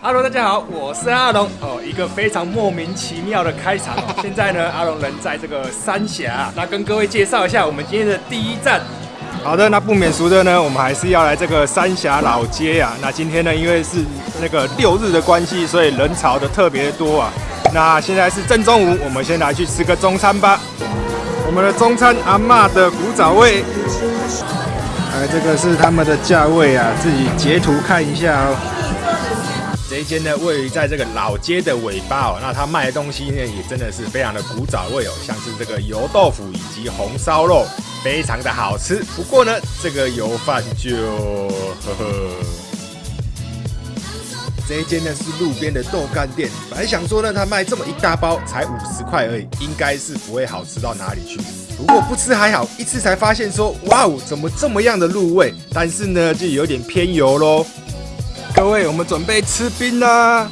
Hello，大家好，我是阿龙哦。一个非常莫名其妙的开场哦。现在呢，阿龙人在这个三峡，那跟各位介绍一下我们今天的第一站。好的，那不免俗的呢，我们还是要来这个三峡老街啊。那今天呢，因为是那个六日的关系，所以人潮的特别多啊。那现在是正中午，我们先来去吃个中餐吧。我们的中餐阿妈的古早味，哎，这个是他们的价位啊，自己截图看一下哦。这一间呢，位于在这个老街的尾巴哦，那它卖的东西呢，也真的是非常的古早味哦，像是这个油豆腐以及红烧肉，非常的好吃。不过呢，这个油饭就呵呵。这一间呢是路边的豆干店，本来想说呢，他卖这么一大包才五十块而已，应该是不会好吃到哪里去。不过不吃还好，一吃才发现说，哇哦，怎么这么样的入味？但是呢，就有点偏油喽。各位，我们准备吃冰啦！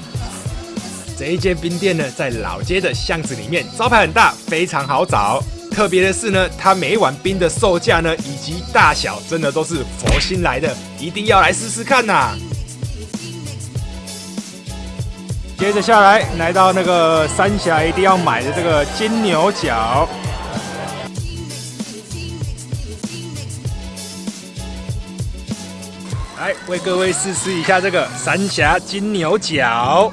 这一间冰店呢，在老街的巷子里面，招牌很大，非常好找。特别的是呢，它每一碗冰的售价呢，以及大小，真的都是佛心来的，一定要来试试看呐！接着下来，来到那个三峡一定要买的这个金牛角。来为各位试吃一下这个三峡金牛角，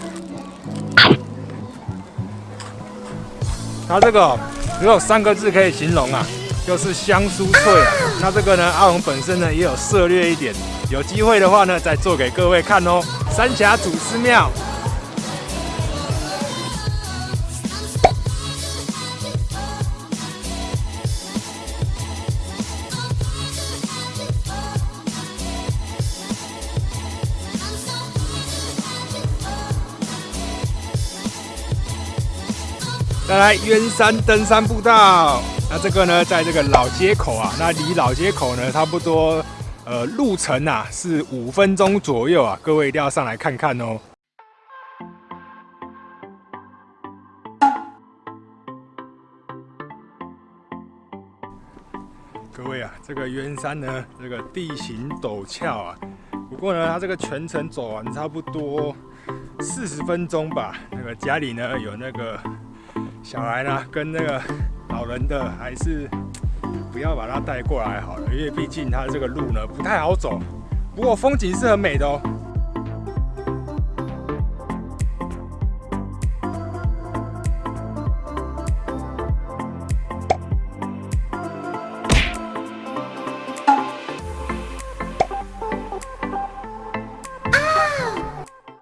它这个只有三个字可以形容啊，就是香酥脆啊。那这个呢，阿龙本身呢也有涉略一点，有机会的话呢，再做给各位看哦。三峡祖师庙。再来渊山登山步道，那这个呢，在这个老街口啊，那离老街口呢，差不多呃路程啊是五分钟左右啊，各位一定要上来看看哦。各位啊，这个渊山呢，这个地形陡峭啊，不过呢，它这个全程走完差不多四十分钟吧。那个家里呢有那个。小孩呢，跟那个老人的，还是不要把他带过来好了，因为毕竟他这个路呢不太好走，不过风景是很美的哦。